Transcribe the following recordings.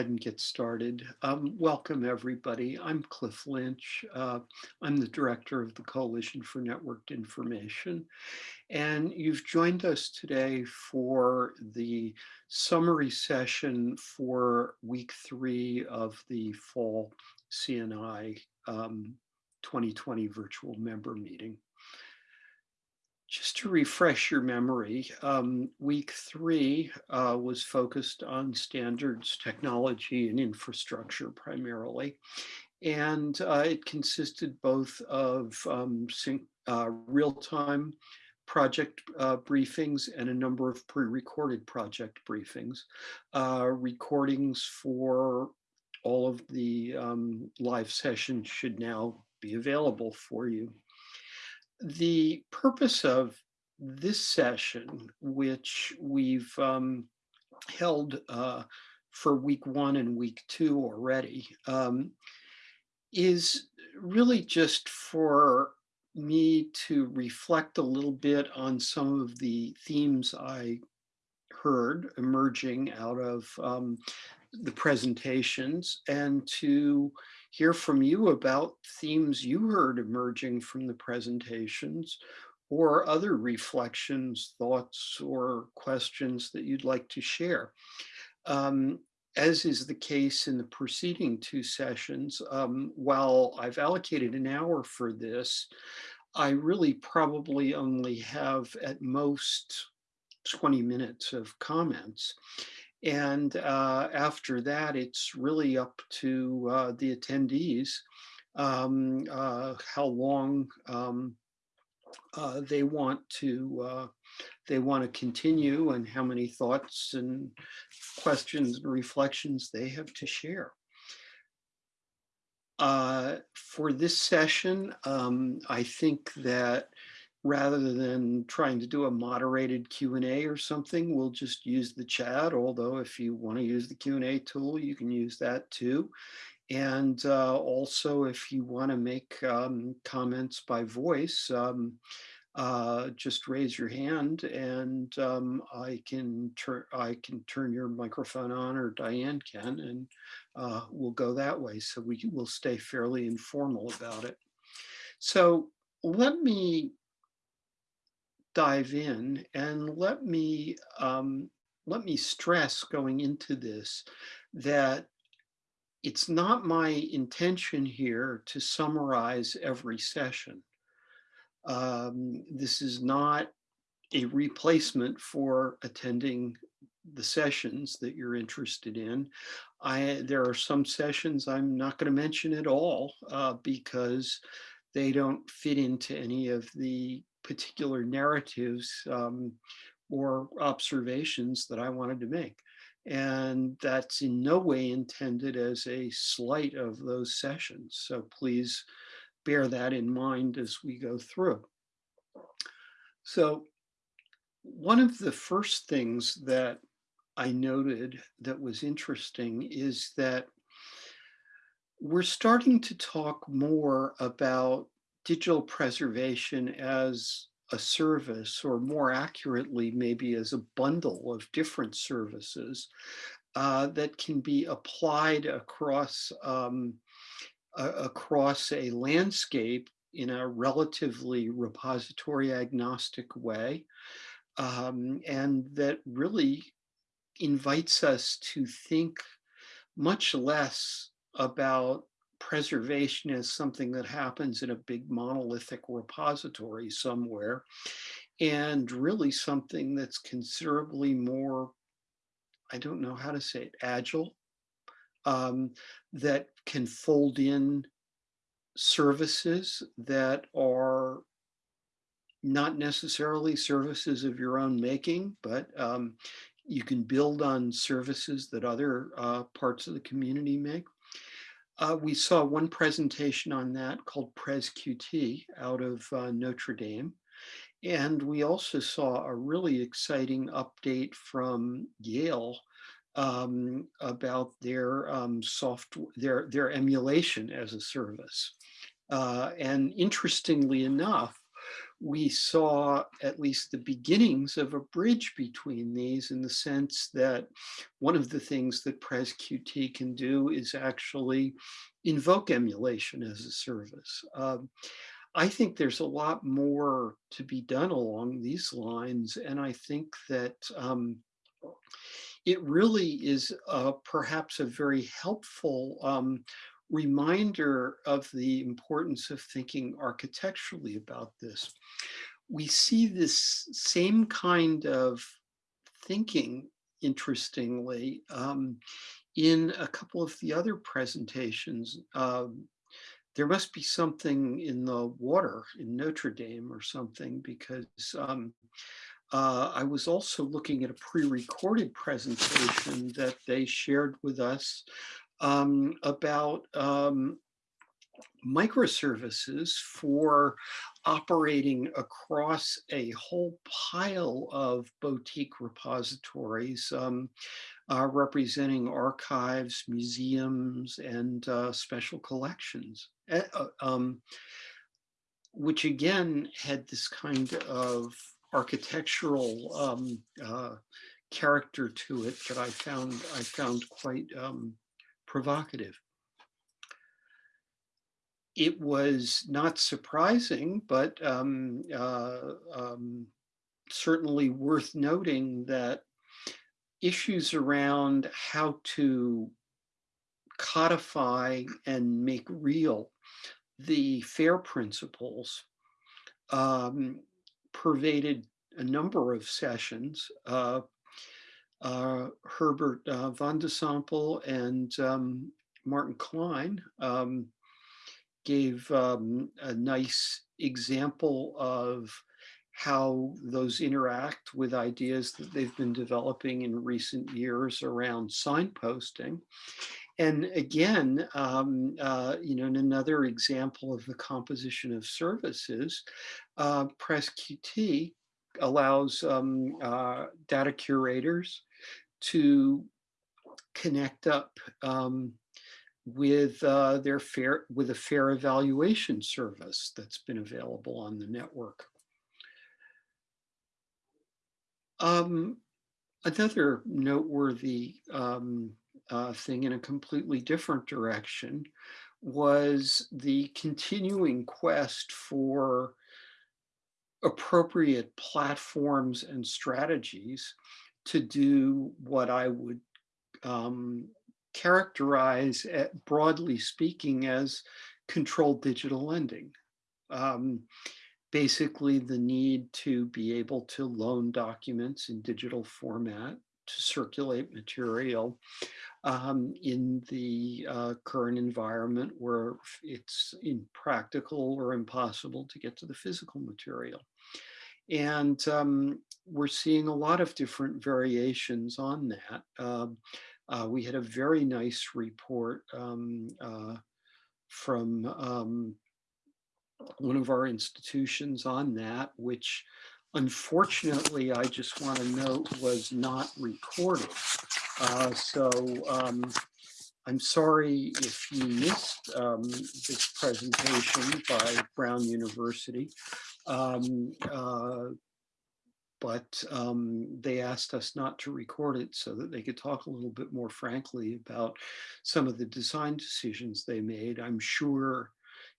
ahead and get started? Um, welcome, everybody. I'm Cliff Lynch. Uh, I'm the director of the Coalition for Networked Information. And you've joined us today for the summary session for week three of the fall CNI um, 2020 virtual member meeting. Just to refresh your memory, um, week three uh, was focused on standards, technology, and infrastructure primarily. And uh, it consisted both of um, uh, real-time project uh, briefings and a number of pre-recorded project briefings. Uh, recordings for all of the um, live sessions should now be available for you the purpose of this session, which we've um, held uh, for week one and week two already, um, is really just for me to reflect a little bit on some of the themes I heard emerging out of um, the presentations and to hear from you about themes you heard emerging from the presentations or other reflections, thoughts, or questions that you'd like to share. Um, as is the case in the preceding two sessions, um, while I've allocated an hour for this, I really probably only have at most 20 minutes of comments. And uh, after that, it's really up to uh, the attendees um, uh, how long um, uh, they want to uh, they want to continue and how many thoughts and questions and reflections they have to share. Uh, for this session, um, I think that rather than trying to do a moderated Q&A or something, we'll just use the chat. Although if you want to use the Q&A tool, you can use that too. And uh, also, if you want to make um, comments by voice, um, uh, just raise your hand and um, I can turn I can turn your microphone on or Diane can and uh, we'll go that way. So we will stay fairly informal about it. So let me dive in and let me um, let me stress going into this that it's not my intention here to summarize every session. Um, this is not a replacement for attending the sessions that you're interested in. I there are some sessions I'm not going to mention at all uh, because they don't fit into any of the particular narratives um, or observations that I wanted to make. And that's in no way intended as a slight of those sessions. So please bear that in mind as we go through. So one of the first things that I noted that was interesting is that we're starting to talk more about digital preservation as a service, or more accurately, maybe as a bundle of different services uh, that can be applied across um, across a landscape in a relatively repository agnostic way, um, and that really invites us to think much less about preservation as something that happens in a big monolithic repository somewhere, and really something that's considerably more, I don't know how to say it, agile, um, that can fold in services that are not necessarily services of your own making, but um, you can build on services that other uh, parts of the community make. Uh, we saw one presentation on that called PresQT out of uh, Notre Dame. And we also saw a really exciting update from Yale um, about their um, software, their, their emulation as a service. Uh, and interestingly enough, we saw at least the beginnings of a bridge between these in the sense that one of the things that PresQT can do is actually invoke emulation as a service. Um, I think there's a lot more to be done along these lines, and I think that um, it really is uh, perhaps a very helpful um, reminder of the importance of thinking architecturally about this. We see this same kind of thinking, interestingly, um, in a couple of the other presentations. Um, there must be something in the water in Notre Dame or something because um, uh, I was also looking at a pre-recorded presentation that they shared with us um, about um, microservices for operating across a whole pile of boutique repositories um, uh, representing archives, museums, and uh, special collections, uh, um, which again had this kind of architectural um, uh, character to it that I found I found quite um, provocative. It was not surprising, but um, uh, um, certainly worth noting that issues around how to codify and make real the FAIR principles um, pervaded a number of sessions. Uh, uh, Herbert uh, van de Sompel and um, Martin Klein um, gave um, a nice example of how those interact with ideas that they've been developing in recent years around signposting. And again, um, uh, you know, in another example of the composition of services, uh, PresQT allows um, uh, data curators to connect up um, with uh, their fair with a fair evaluation service that's been available on the network. Um, another noteworthy um, uh, thing in a completely different direction was the continuing quest for appropriate platforms and strategies to do what I would um, characterize, at, broadly speaking, as controlled digital lending. Um, basically, the need to be able to loan documents in digital format to circulate material um, in the uh, current environment where it's impractical or impossible to get to the physical material. And um, we're seeing a lot of different variations on that. Um, uh, we had a very nice report um, uh, from um, one of our institutions on that, which unfortunately, I just want to note was not recorded. Uh, so um, I'm sorry if you missed this presentation by Brown University. Um, uh, but um, they asked us not to record it so that they could talk a little bit more frankly about some of the design decisions they made. I'm sure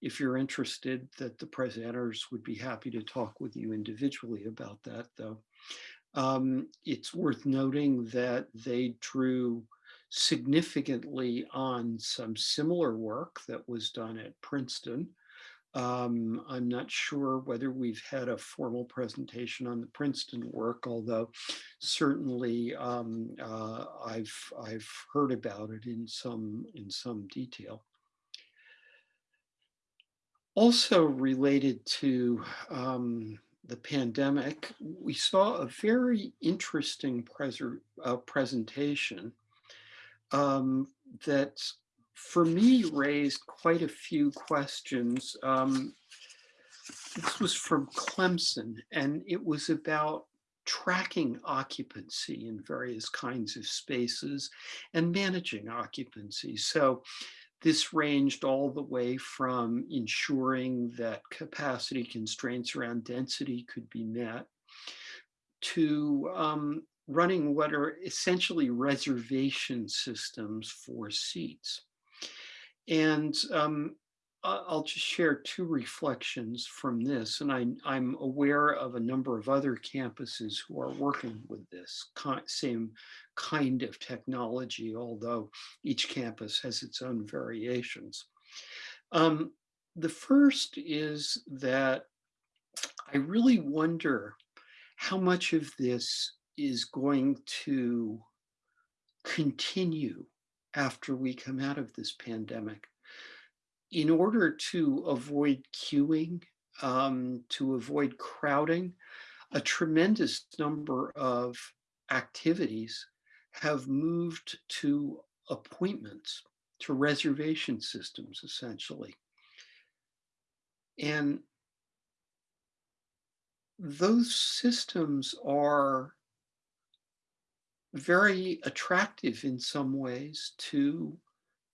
if you're interested that the presenters would be happy to talk with you individually about that though. Um, it's worth noting that they drew significantly on some similar work that was done at Princeton um, I'm not sure whether we've had a formal presentation on the Princeton work, although certainly um, uh, I've I've heard about it in some in some detail. Also related to um, the pandemic, we saw a very interesting uh, presentation um, that for me raised quite a few questions. Um, this was from Clemson and it was about tracking occupancy in various kinds of spaces and managing occupancy. So This ranged all the way from ensuring that capacity constraints around density could be met to um, running what are essentially reservation systems for seats. And um, I'll just share two reflections from this, and I, am aware of a number of other campuses who are working with this same kind of technology, although each campus has its own variations. Um, the first is that I really wonder how much of this is going to continue after we come out of this pandemic in order to avoid queuing, um, to avoid crowding, a tremendous number of activities have moved to appointments, to reservation systems, essentially. And those systems are very attractive in some ways to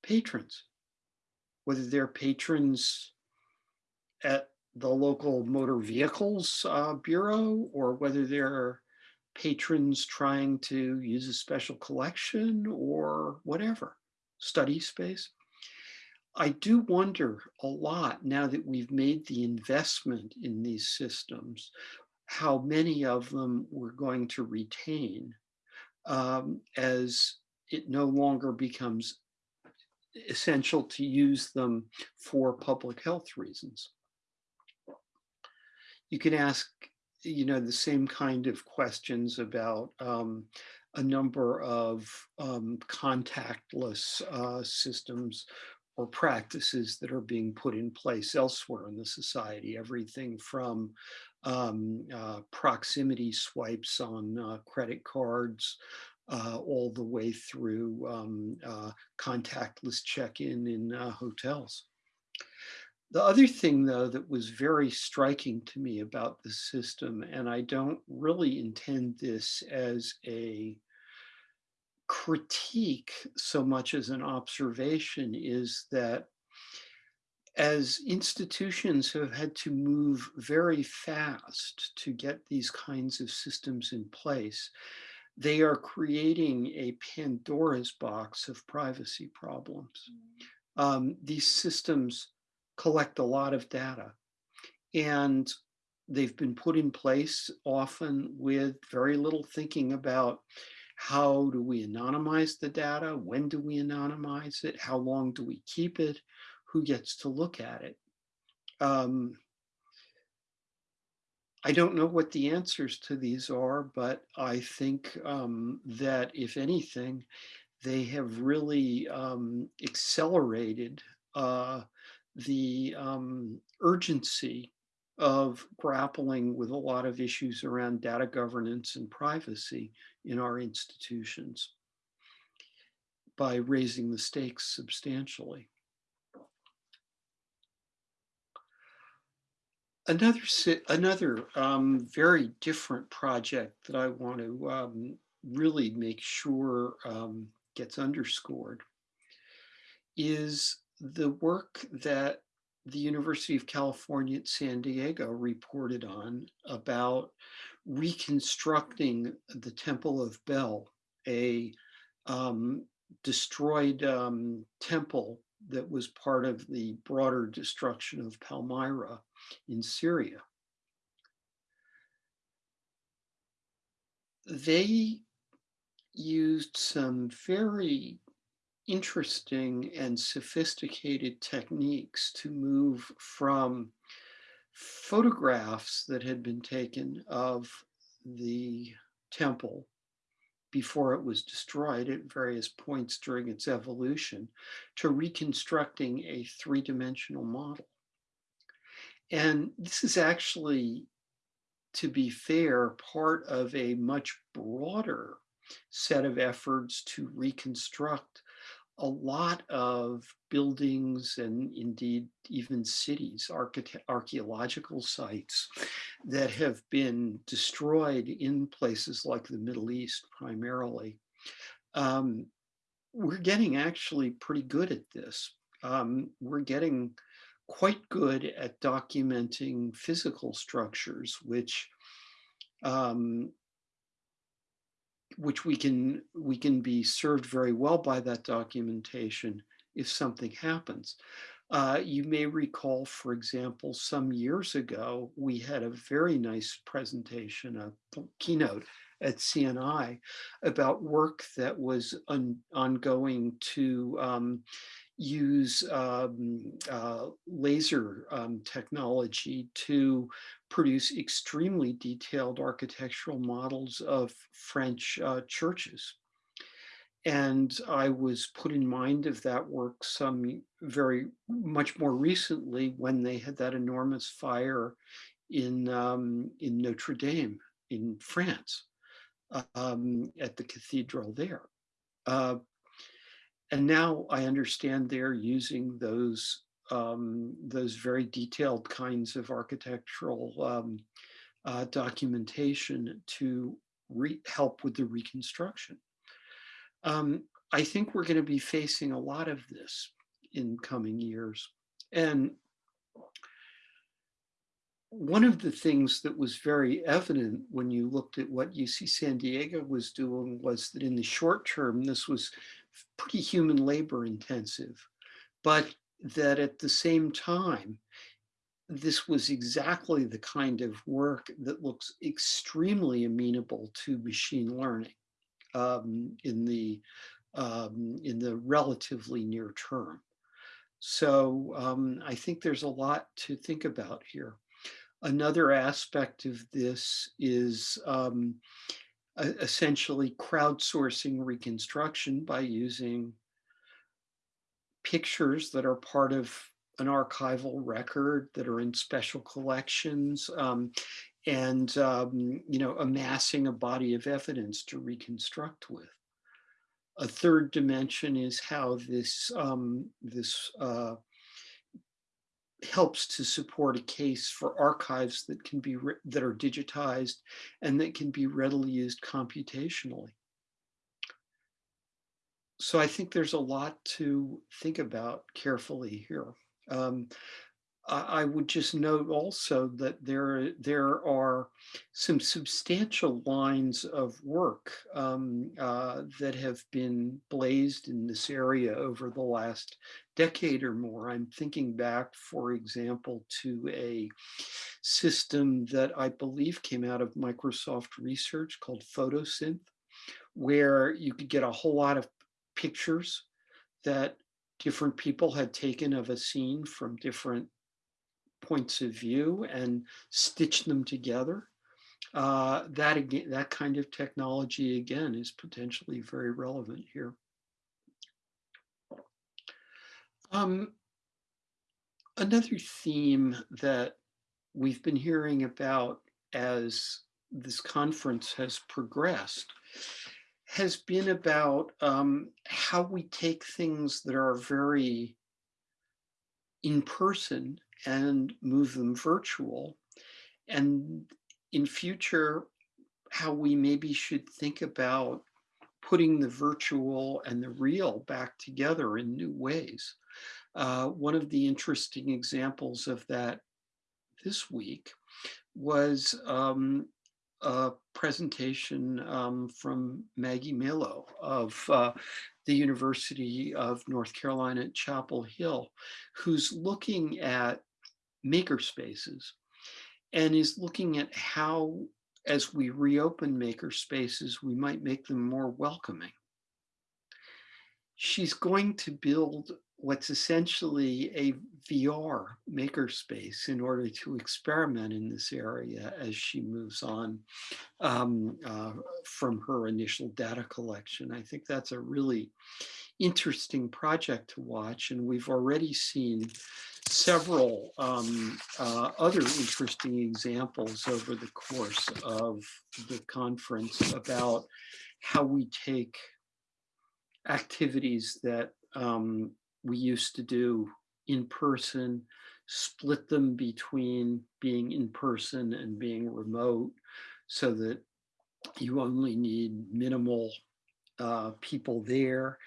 patrons whether they're patrons at the local motor vehicles uh, bureau or whether they're patrons trying to use a special collection or whatever, study space. I do wonder a lot now that we've made the investment in these systems, how many of them we're going to retain um, as it no longer becomes essential to use them for public health reasons. You can ask, you know, the same kind of questions about um, a number of um, contactless uh, systems or practices that are being put in place elsewhere in the society, everything from um, uh, proximity swipes on uh, credit cards uh, all the way through um, uh, contactless check-in in uh, hotels. The other thing, though, that was very striking to me about the system, and I don't really intend this as a critique so much as an observation, is that as institutions have had to move very fast to get these kinds of systems in place, they are creating a Pandora's box of privacy problems. Mm. Um, these systems collect a lot of data and they've been put in place often with very little thinking about how do we anonymize the data? When do we anonymize it? How long do we keep it? Who gets to look at it? Um, I don't know what the answers to these are, but I think um, that if anything, they have really um, accelerated uh, the um, urgency of grappling with a lot of issues around data governance and privacy in our institutions by raising the stakes substantially. Another, another um, very different project that I want to um, really make sure um, gets underscored is the work that the University of California at San Diego reported on about reconstructing the Temple of Bel, a um, destroyed um, temple that was part of the broader destruction of Palmyra in Syria. They used some very interesting and sophisticated techniques to move from photographs that had been taken of the temple before it was destroyed at various points during its evolution to reconstructing a three-dimensional model. And this is actually, to be fair, part of a much broader set of efforts to reconstruct a lot of buildings and indeed even cities, archaeological sites that have been destroyed in places like the Middle East primarily. Um, we're getting actually pretty good at this. um, we're getting quite good at documenting physical structures, which um, which we can we can be served very well by that documentation if something happens. Uh, you may recall, for example, some years ago, we had a very nice presentation, a keynote at CNI about work that was ongoing to um, use um, uh, laser um, technology to produce extremely detailed architectural models of French uh, churches. And I was put in mind of that work some very much more recently when they had that enormous fire in, um, in Notre Dame in France um, at the cathedral there. Uh, and now I understand they're using those um, those very detailed kinds of architectural um, uh, documentation to help with the reconstruction. Um, I think we're going to be facing a lot of this in coming years. And one of the things that was very evident when you looked at what UC San Diego was doing was that in the short term, this was pretty human labor intensive, but that at the same time, this was exactly the kind of work that looks extremely amenable to machine learning um, in the um, in the relatively near term. So um, I think there's a lot to think about here. Another aspect of this is um, essentially crowdsourcing reconstruction by using pictures that are part of an archival record that are in special collections um, and um, you know amassing a body of evidence to reconstruct with. A third dimension is how this um, this uh, helps to support a case for archives that can be that are digitized and that can be readily used computationally. So I think there's a lot to think about carefully here. Um, I would just note also that there, there are some substantial lines of work um, uh, that have been blazed in this area over the last decade or more. I'm thinking back, for example, to a system that I believe came out of Microsoft research called Photosynth, where you could get a whole lot of pictures that different people had taken of a scene from different points of view and stitch them together. Uh, that again, that kind of technology again is potentially very relevant here. Um, another theme that we've been hearing about as this conference has progressed has been about um, how we take things that are very in person and move them virtual. And in future, how we maybe should think about putting the virtual and the real back together in new ways. Uh, one of the interesting examples of that this week was um, a presentation um, from Maggie Melo of uh, the University of North Carolina at Chapel Hill, who's looking at maker spaces and is looking at how, as we reopen maker spaces, we might make them more welcoming. She's going to build what's essentially a VR makerspace in order to experiment in this area as she moves on um, uh, from her initial data collection. I think that's a really interesting project to watch and we've already seen several um, uh, other interesting examples over the course of the conference about how we take activities that um, we used to do in person, split them between being in person and being remote so that you only need minimal uh, people there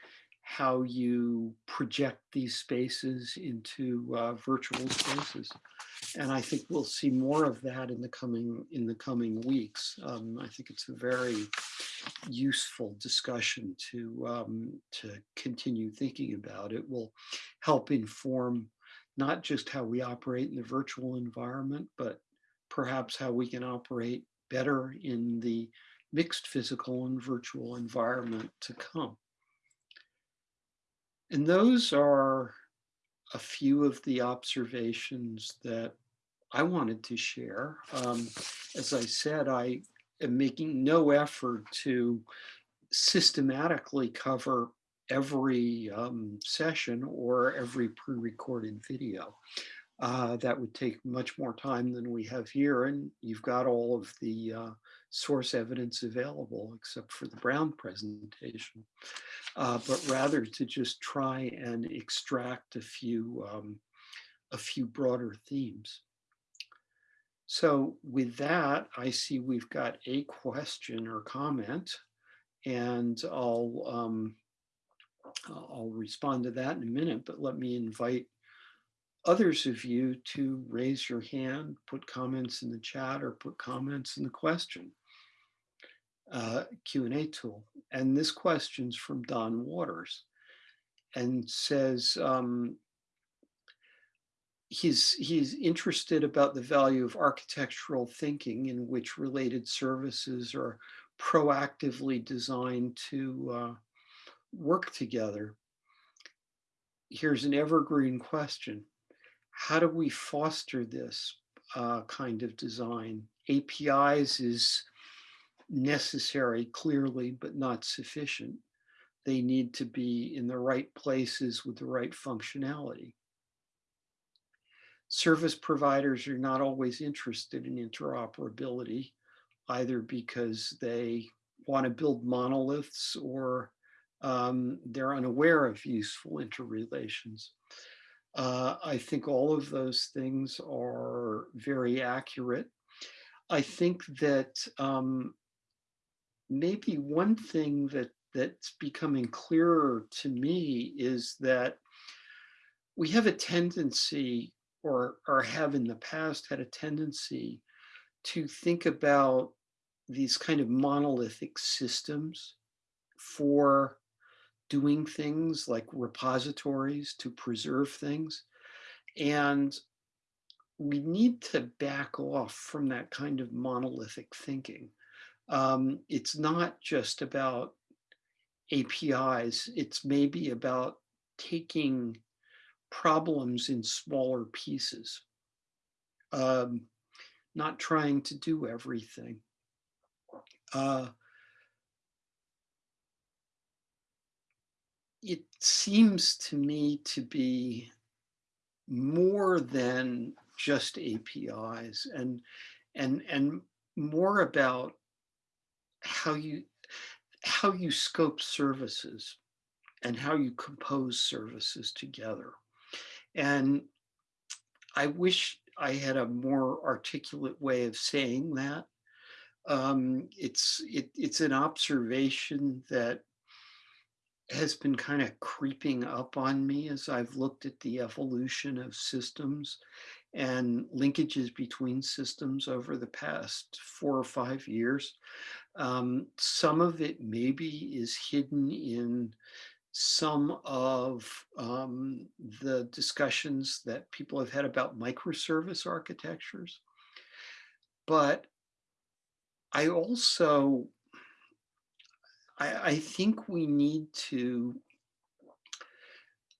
how you project these spaces into uh, virtual spaces. And I think we'll see more of that in the coming in the coming weeks. Um, I think it's a very useful discussion to um, to continue thinking about. It will help inform not just how we operate in the virtual environment, but perhaps how we can operate better in the mixed physical and virtual environment to come. And those are a few of the observations that I wanted to share. Um, as I said, I am making no effort to systematically cover every um, session or every pre-recorded video. Uh, that would take much more time than we have here, and you've got all of the uh, source evidence available except for the Brown presentation, uh, but rather to just try and extract a few, um, a few broader themes. So with that, I see we've got a question or comment, and I'll um, I'll respond to that in a minute, but let me invite others of you to raise your hand, put comments in the chat, or put comments in the question uh, Q&A tool. And this question's from Don Waters and says um, he's, he's interested about the value of architectural thinking in which related services are proactively designed to uh, work together. Here's an evergreen question. How do we foster this uh, kind of design? APIs is necessary clearly, but not sufficient. They need to be in the right places with the right functionality. Service providers are not always interested in interoperability, either because they want to build monoliths or um, they're unaware of useful interrelations. Uh, I think all of those things are very accurate. I think that um, maybe one thing that that's becoming clearer to me is that we have a tendency or, or have in the past had a tendency to think about these kind of monolithic systems for doing things like repositories to preserve things. And we need to back off from that kind of monolithic thinking um, it's not just about APIs, it's maybe about taking problems in smaller pieces, um, not trying to do everything. Uh, it seems to me to be more than just APIs and and and more about how you how you scope services and how you compose services together. And I wish I had a more articulate way of saying that. Um, it's it, it's an observation that has been kind of creeping up on me as I've looked at the evolution of systems and linkages between systems over the past four or five years. Um, some of it maybe is hidden in some of um, the discussions that people have had about microservice architectures. But I also, I, I think we need to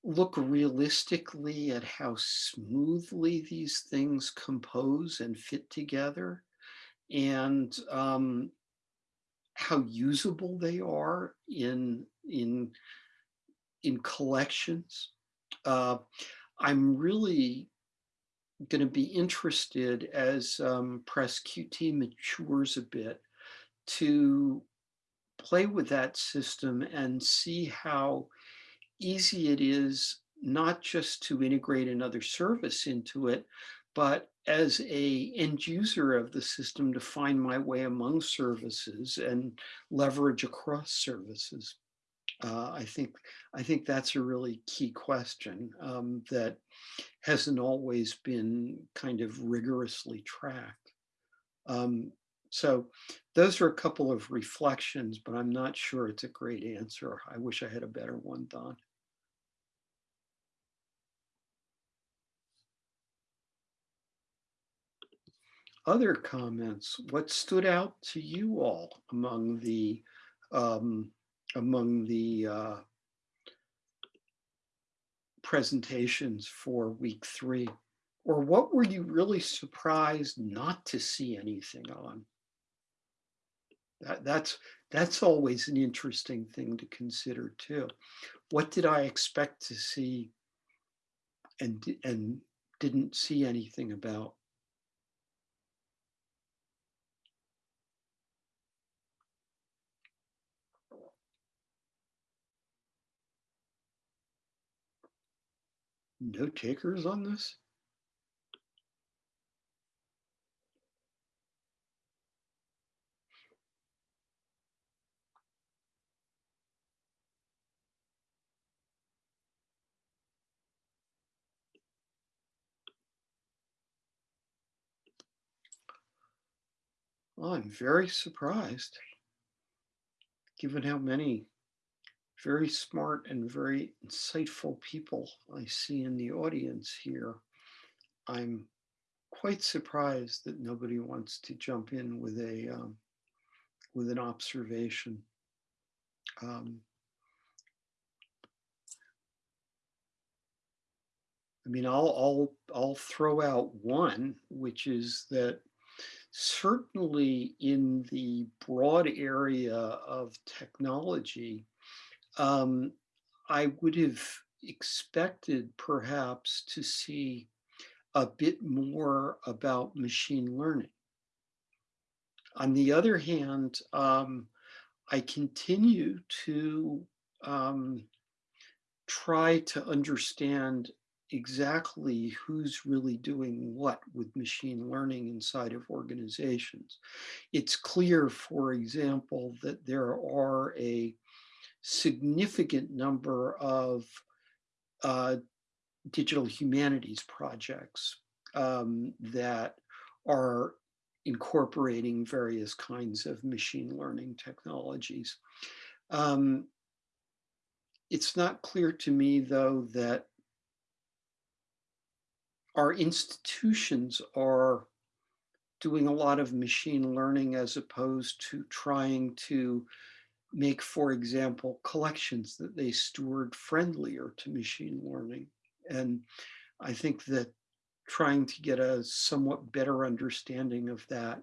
look realistically at how smoothly these things compose and fit together and um, how usable they are in in in collections. Uh, I'm really going to be interested as um, PresQT matures a bit to play with that system and see how easy it is not just to integrate another service into it, but as a end user of the system to find my way among services and leverage across services. Uh, I think I think that's a really key question um, that hasn't always been kind of rigorously tracked. Um, so those are a couple of reflections, but I'm not sure it's a great answer. I wish I had a better one, Don. Other comments, what stood out to you all among the um, among the uh, presentations for week three? Or what were you really surprised not to see anything on? That, that's, that's always an interesting thing to consider too. What did I expect to see and, and didn't see anything about? No takers on this? I'm very surprised, given how many very smart and very insightful people I see in the audience here. I'm quite surprised that nobody wants to jump in with a um, with an observation. Um, I mean, I'll I'll I'll throw out one, which is that certainly in the broad area of technology, um, I would have expected perhaps to see a bit more about machine learning. On the other hand, um, I continue to um, try to understand exactly who's really doing what with machine learning inside of organizations. It's clear, for example, that there are a significant number of uh, digital humanities projects um, that are incorporating various kinds of machine learning technologies. Um, it's not clear to me, though, that our institutions are doing a lot of machine learning as opposed to trying to make, for example, collections that they steward friendlier to machine learning. And I think that trying to get a somewhat better understanding of that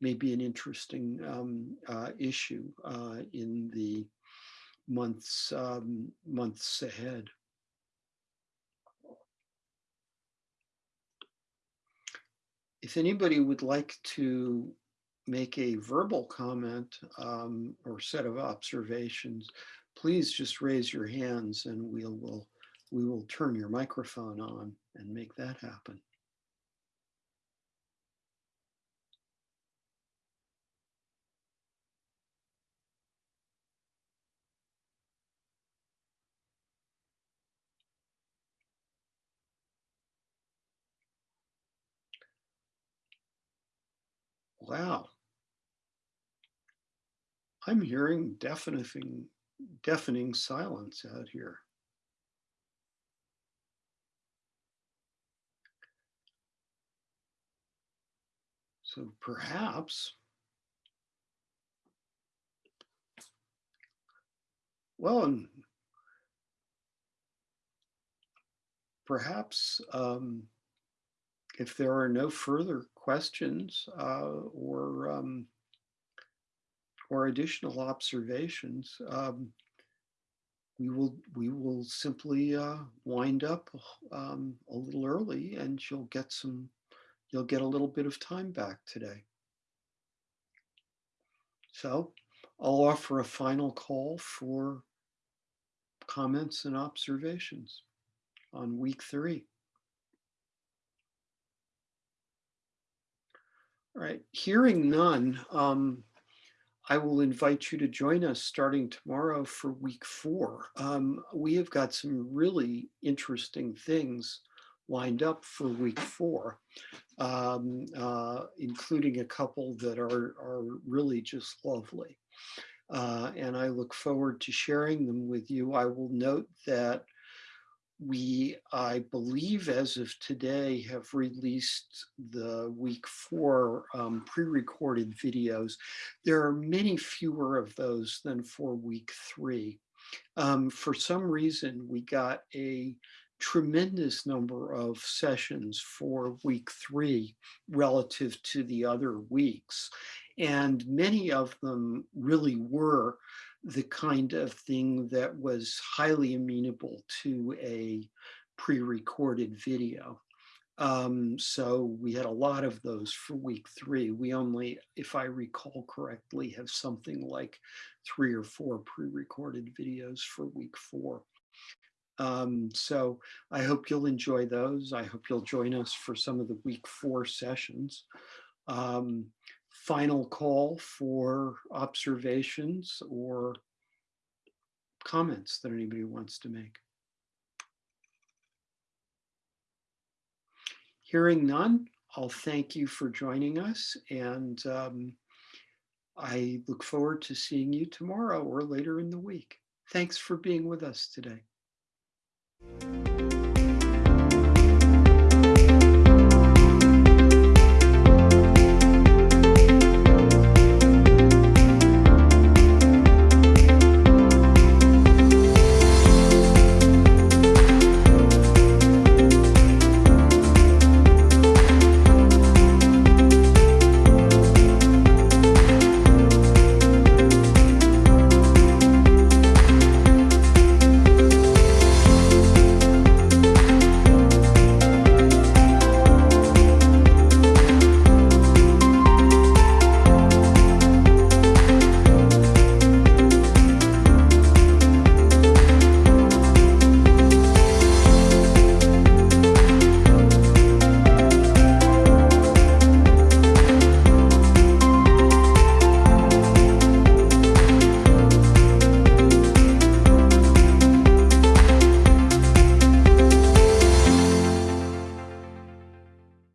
may be an interesting um, uh, issue uh, in the months um, months ahead. If anybody would like to make a verbal comment um, or set of observations, please just raise your hands and we'll, we'll, we will turn your microphone on and make that happen. Wow. I'm hearing deafening, deafening silence out here. So perhaps, well, and perhaps um, if there are no further questions uh, or um, or additional observations, um, we will we will simply uh, wind up um, a little early, and you'll get some you'll get a little bit of time back today. So I'll offer a final call for comments and observations on week three. Right, hearing none, um, I will invite you to join us starting tomorrow for week four. Um, we have got some really interesting things lined up for week four, um, uh, including a couple that are, are really just lovely. Uh, and I look forward to sharing them with you. I will note that we, I believe as of today, have released the week four um, pre-recorded videos. There are many fewer of those than for week three. Um, for some reason, we got a tremendous number of sessions for week three relative to the other weeks. And many of them really were the kind of thing that was highly amenable to a pre-recorded video. Um, so we had a lot of those for week three. We only, if I recall correctly, have something like three or four pre-recorded videos for week four. Um, so I hope you'll enjoy those. I hope you'll join us for some of the week four sessions. Um, final call for observations or comments that anybody wants to make. Hearing none, I'll thank you for joining us and um, I look forward to seeing you tomorrow or later in the week. Thanks for being with us today.